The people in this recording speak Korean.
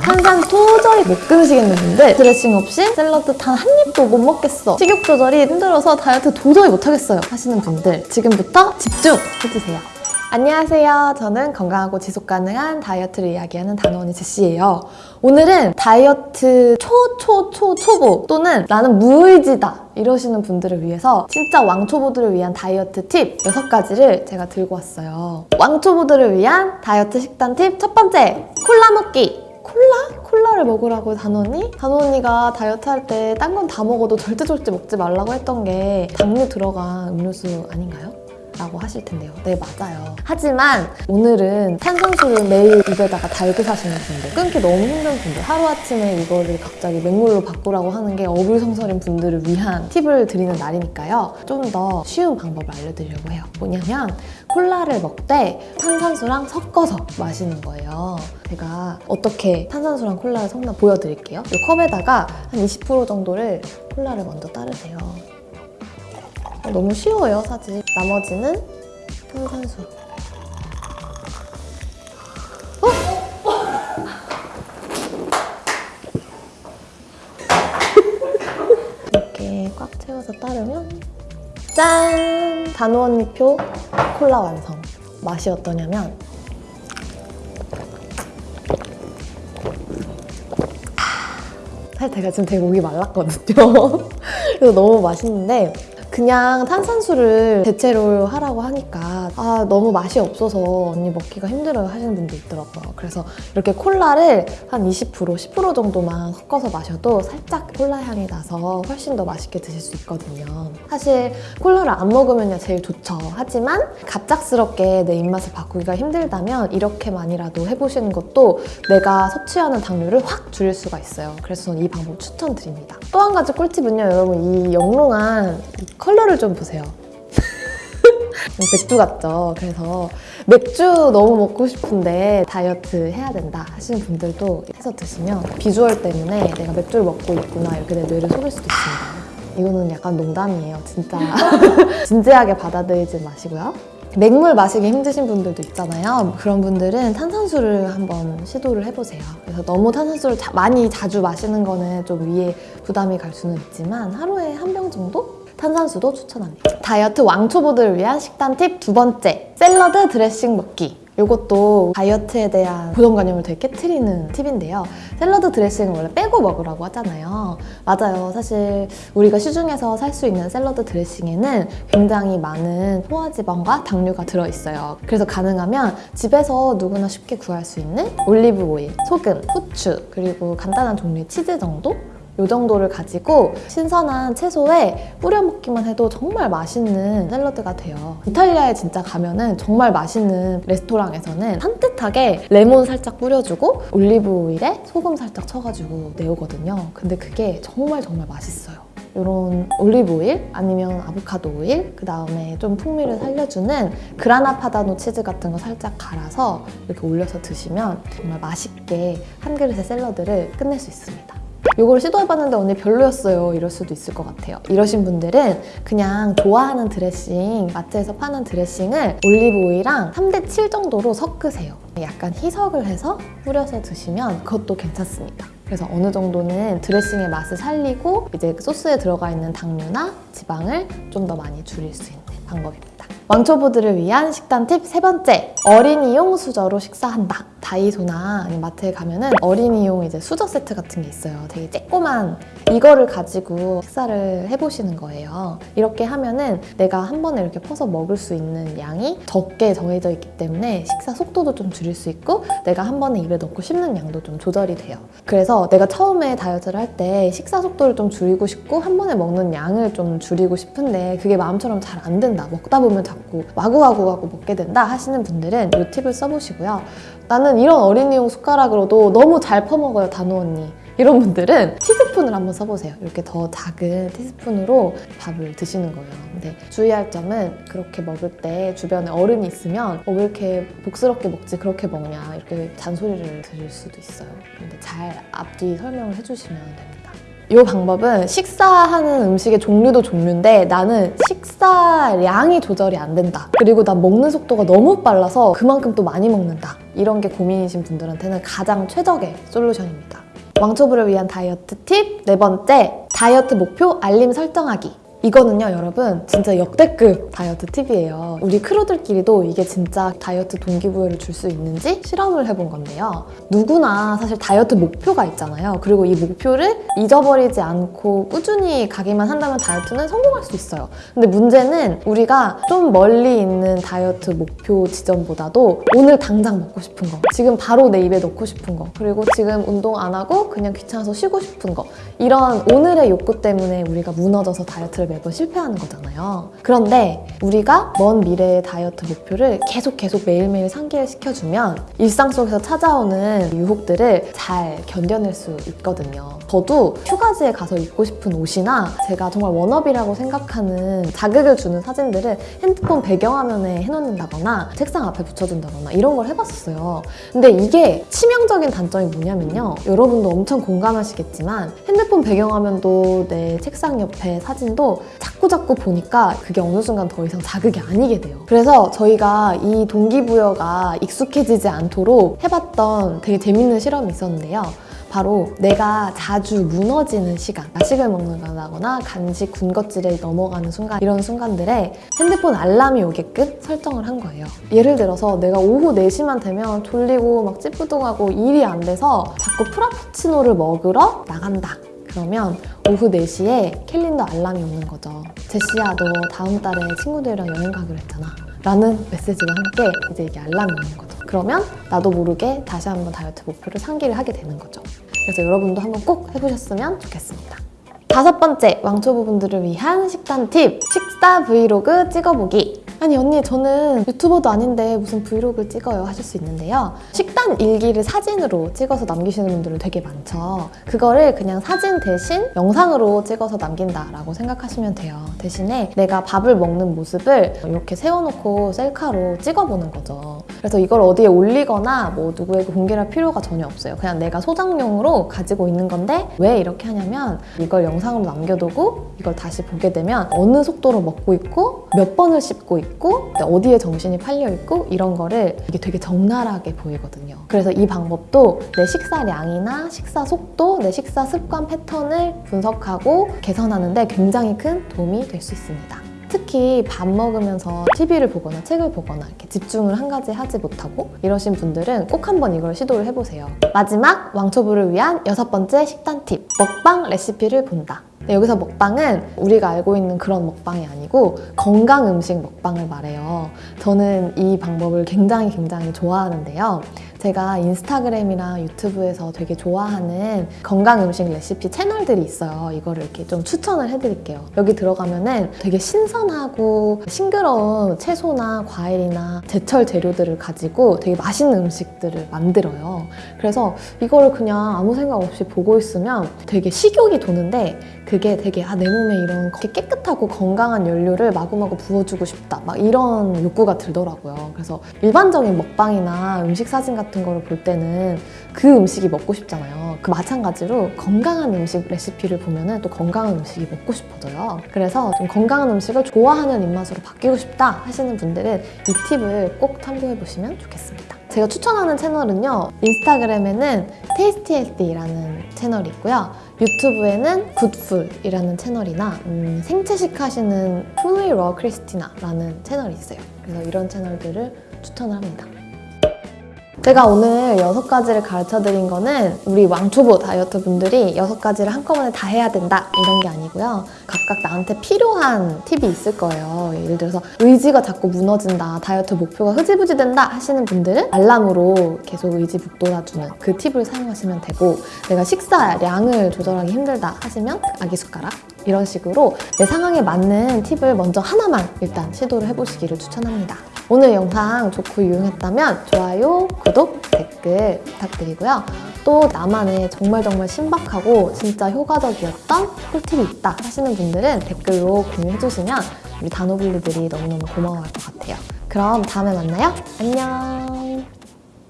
탄산 도저히 못 끊으시겠는 분들 드레싱 없이 샐러드 단 한 입도 못 먹겠어 식욕 조절이 힘들어서 다이어트 도저히 못하겠어요 하시는 분들 지금부터 집중 해주세요 안녕하세요. 저는 건강하고 지속 가능한 다이어트를 이야기하는 단원이 제시예요. 오늘은 다이어트 초 초 초 초보 또는 나는 무의지다 이러시는 분들을 위해서 진짜 왕초보들을 위한 다이어트 팁 6가지를 제가 들고 왔어요. 왕초보들을 위한 다이어트 식단 팁 첫 번째, 콜라 먹기. 콜라? 콜라를 먹으라고 단원이? 단원이가 다이어트 할 때 딴 건 다 먹어도 절대 절대 먹지 말라고 했던 게 당류 들어간 음료수 아닌가요? 라고 하실 텐데요. 네, 맞아요. 하지만 오늘은 탄산수를 매일 입에다가 달고 사시는 분들, 끊기 너무 힘든 분들, 하루아침에 이거를 갑자기 맹물로 바꾸라고 하는 게 어불성설인 분들을 위한 팁을 드리는 날이니까요. 좀 더 쉬운 방법을 알려드리려고 해요. 뭐냐면 콜라를 먹되 탄산수랑 섞어서 마시는 거예요. 제가 어떻게 탄산수랑 콜라를 섞나 보여드릴게요. 이 컵에다가 한 20% 정도를 콜라를 먼저 따르세요. 어, 너무 쉬워요, 사실. 나머지는 탄산수. 어? 이렇게 꽉 채워서 따르면 짠! 단원표 콜라 완성. 맛이 어떠냐면 사실 제가 지금 되게 목이 말랐거든요. 그래서 너무 맛있는데 그냥 탄산수를 대체로 하라고 하니까 아 너무 맛이 없어서 언니 먹기가 힘들어요 하시는 분도 있더라고요. 그래서 이렇게 콜라를 한 20% 10% 정도만 섞어서 마셔도 살짝 콜라 향이 나서 훨씬 더 맛있게 드실 수 있거든요. 사실 콜라를 안 먹으면 제일 좋죠. 하지만 갑작스럽게 내 입맛을 바꾸기가 힘들다면 이렇게만이라도 해보시는 것도 내가 섭취하는 당류를 확 줄일 수가 있어요. 그래서 저는 이 방법 추천드립니다. 또 한 가지 꿀팁은요, 여러분 이 영롱한 이 컬러를 좀 보세요. 맥주 같죠? 그래서 맥주 너무 먹고 싶은데 다이어트 해야 된다 하시는 분들도 해서 드시면 비주얼 때문에 내가 맥주를 먹고 있구나 이렇게 내 뇌를 속일 수도 있습니다. 이거는 약간 농담이에요, 진짜. 진지하게 받아들이지 마시고요. 맹물 마시기 힘드신 분들도 있잖아요. 그런 분들은 탄산수를 한번 시도를 해보세요. 그래서 너무 탄산수를 자- 많이 자주 마시는 거는 좀 위에 부담이 갈 수는 있지만 하루에 한 병 정도? 탄산수도 추천합니다. 다이어트 왕초보들을 위한 식단 팁 두 번째, 샐러드 드레싱 먹기. 이것도 다이어트에 대한 고정관념을 되게 깨트리는 팁인데요. 샐러드 드레싱은 원래 빼고 먹으라고 하잖아요. 맞아요. 사실 우리가 시중에서 살 수 있는 샐러드 드레싱에는 굉장히 많은 포화지방과 당류가 들어있어요. 그래서 가능하면 집에서 누구나 쉽게 구할 수 있는 올리브 오일, 소금, 후추, 그리고 간단한 종류의 치즈 정도? 이 정도를 가지고 신선한 채소에 뿌려 먹기만 해도 정말 맛있는 샐러드가 돼요. 이탈리아에 진짜 가면은 정말 맛있는 레스토랑에서는 산뜻하게 레몬 살짝 뿌려주고 올리브 오일에 소금 살짝 쳐가지고 내오거든요. 근데 그게 정말 정말 맛있어요. 이런 올리브 오일 아니면 아보카도 오일 그 다음에 좀 풍미를 살려주는 그라나 파다노 치즈 같은 거 살짝 갈아서 이렇게 올려서 드시면 정말 맛있게 한 그릇의 샐러드를 끝낼 수 있습니다. 이걸 시도해봤는데 언니 별로였어요. 이럴 수도 있을 것 같아요. 이러신 분들은 그냥 좋아하는 드레싱 마트에서 파는 드레싱을 올리브 오일이랑 3대7 정도로 섞으세요. 약간 희석을 해서 뿌려서 드시면 그것도 괜찮습니다. 그래서 어느 정도는 드레싱의 맛을 살리고 이제 그 소스에 들어가 있는 당류나 지방을 좀 더 많이 줄일 수 있는 방법입니다 왕초보들을 위한 식단 팁 세 번째. 어린이용 수저로 식사한다. 다이소나 마트에 가면은 어린이용 이제 수저 세트 같은 게 있어요. 되게 쬐꼬만. 이거를 가지고 식사를 해보시는 거예요. 이렇게 하면은 내가 한 번에 이렇게 퍼서 먹을 수 있는 양이 적게 정해져 있기 때문에 식사 속도도 좀 줄일 수 있고 내가 한 번에 입에 넣고 씹는 양도 좀 조절이 돼요. 그래서 내가 처음에 다이어트를 할 때 식사 속도를 좀 줄이고 싶고 한 번에 먹는 양을 좀 줄이고 싶은데 그게 마음처럼 잘 안 된다. 먹다 보면 자꾸 와구와구와구 먹게 된다 하시는 분들은 이 팁을 써보시고요 나는 이런 어린이용 숟가락으로도 너무 잘 퍼먹어요 단호 언니 이런 분들은 티스푼을 한번 써보세요. 이렇게 더 작은 티스푼으로 밥을 드시는 거예요. 근데 주의할 점은 그렇게 먹을 때 주변에 어른이 있으면 어, 왜 이렇게 복스럽게 먹지 그렇게 먹냐 이렇게 잔소리를 들을 수도 있어요. 근데 잘 앞뒤 설명을 해주시면 됩니다. 이 방법은 식사하는 음식의 종류도 종류인데 나는 식사량이 조절이 안 된다. 그리고 난 먹는 속도가 너무 빨라서 그만큼 또 많이 먹는다. 이런 게 고민이신 분들한테는 가장 최적의 솔루션입니다. 왕초보를 위한 다이어트 팁 네 번째 다이어트 목표 알림 설정하기 이거는요 여러분 진짜 역대급 다이어트 팁이에요. 우리 크루들끼리도 이게 진짜 다이어트 동기부여를 줄 수 있는지 실험을 해본 건데요. 누구나 사실 다이어트 목표가 있잖아요. 그리고 이 목표를 잊어버리지 않고 꾸준히 가기만 한다면 다이어트는 성공할 수 있어요. 근데 문제는 우리가 좀 멀리 있는 다이어트 목표 지점보다도 오늘 당장 먹고 싶은 거 지금 바로 내 입에 넣고 싶은 거 그리고 지금 운동 안 하고 그냥 귀찮아서 쉬고 싶은 거 이런 오늘의 욕구 때문에 우리가 무너져서 다이어트를 매번 실패하는 거잖아요. 그런데 우리가 먼 미래의 다이어트 목표를 계속 계속 매일매일 상기를 시켜주면 일상 속에서 찾아오는 유혹들을 잘 견뎌낼 수 있거든요. 저도 휴가지에 가서 입고 싶은 옷이나 제가 정말 워너비라고 생각하는 자극을 주는 사진들을 핸드폰 배경화면에 해놓는다거나 책상 앞에 붙여둔다거나 이런 걸 해봤었어요. 근데 이게 치명적인 단점이 뭐냐면요. 여러분도 엄청 공감하시겠지만 핸드폰 배경화면도 내 책상 옆에 사진도 자꾸 자꾸 보니까 그게 어느 순간 더 이상 자극이 아니게 돼요. 그래서 저희가 이 동기부여가 익숙해지지 않도록 해봤던 되게 재밌는 실험이 있었는데요. 바로 내가 자주 무너지는 시간 야식을 먹는다거나 간식 군것질에 넘어가는 순간 이런 순간들에 핸드폰 알람이 오게끔 설정을 한 거예요 예를 들어서 내가 오후 4시만 되면 졸리고 막 찌뿌둥하고 일이 안 돼서 자꾸 프라푸치노를 먹으러 나간다 그러면 오후 4시에 캘린더 알람이 오는 거죠. 제시야, 너 다음 달에 친구들이랑 여행 가기로 했잖아. 라는 메시지와 함께 이제 이게 알람이 오는 거죠. 그러면 나도 모르게 다시 한번 다이어트 목표를 상기를 하게 되는 거죠. 그래서 여러분도 한번 꼭 해보셨으면 좋겠습니다. 다섯 번째, 왕초보분들을 위한 식단 팁! 식사 브이로그 찍어보기! 아니 언니 저는 유튜버도 아닌데 무슨 브이로그를 찍어요 하실 수 있는데요. 식단 일기를 사진으로 찍어서 남기시는 분들은 되게 많죠. 그거를 그냥 사진 대신 영상으로 찍어서 남긴다라고 생각하시면 돼요. 대신에 내가 밥을 먹는 모습을 이렇게 세워놓고 셀카로 찍어보는 거죠. 그래서 이걸 어디에 올리거나 뭐 누구에게 공개할 필요가 전혀 없어요. 그냥 내가 소장용으로 가지고 있는 건데 왜 이렇게 하냐면 이걸 영상으로 남겨두고 이걸 다시 보게 되면 어느 속도로 먹고 있고 몇 번을 씹고 있고 있고 어디에 정신이 팔려 있고 이런 거를 이게 되게 적나라하게 보이거든요. 그래서 이 방법도 내 식사량이나 식사 속도, 내 식사 습관 패턴을 분석하고 개선하는데 굉장히 큰 도움이 될 수 있습니다. 특히 밥 먹으면서 TV를 보거나 책을 보거나 이렇게 집중을 한 가지 하지 못하고 이러신 분들은 꼭 한번 이걸 시도를 해보세요. 마지막 왕초보를 위한 여섯 번째 식단 팁 먹방 레시피를 본다. 네, 여기서 먹방은 우리가 알고 있는 그런 먹방이 아니고 건강 음식 먹방을 말해요. 저는 이 방법을 굉장히 굉장히 좋아하는데요. 제가 인스타그램이나 유튜브에서 되게 좋아하는 건강 음식 레시피 채널들이 있어요. 이거를 이렇게 좀 추천을 해드릴게요. 여기 들어가면은 되게 신선하고 싱그러운 채소나 과일이나 제철 재료들을 가지고 되게 맛있는 음식들을 만들어요. 그래서 이거를 그냥 아무 생각 없이 보고 있으면 되게 식욕이 도는데 그게 되게 아, 내 몸에 이런 깨끗하고 건강한 연료를 마구마구 부어주고 싶다 막 이런 욕구가 들더라고요. 그래서 일반적인 먹방이나 음식 사진 같은 거를 볼 때는 그 음식이 먹고 싶잖아요. 그 마찬가지로 건강한 음식 레시피를 보면 은 또 건강한 음식이 먹고 싶어져요. 그래서 좀 건강한 음식을 좋아하는 입맛으로 바뀌고 싶다 하시는 분들은 이 팁을 꼭 참고해 보시면 좋겠습니다. 제가 추천하는 채널은요. 인스타그램에는 테이스티헬디라는 채널이 있고요. 유튜브에는 Goodful이라는 채널이나 음, 생채식 하시는 FullyRaw Kristina라는 채널이 있어요. 그래서 이런 채널들을 추천을 합니다. 제가 오늘 여섯 가지를 가르쳐 드린 거는 우리 왕초보 다이어트 분들이 여섯 가지를 한꺼번에 다 해야 된다 이런 게 아니고요. 각각 나한테 필요한 팁이 있을 거예요. 예를 들어서 의지가 자꾸 무너진다, 다이어트 목표가 흐지부지 된다 하시는 분들은 알람으로 계속 의지 북돋아주는 그 팁을 사용하시면 되고 내가 식사량을 조절하기 힘들다 하시면 아기 숟가락 이런 식으로 내 상황에 맞는 팁을 먼저 하나만 일단 시도를 해보시기를 추천합니다. 오늘 영상 좋고 유용했다면 좋아요, 구독, 댓글 부탁드리고요. 또 나만의 정말 정말 신박하고 진짜 효과적이었던 꿀팁이 있다 하시는 분들은 댓글로 공유해주시면 우리 단호블리들이 너무너무 고마워할 것 같아요. 그럼 다음에 만나요. 안녕!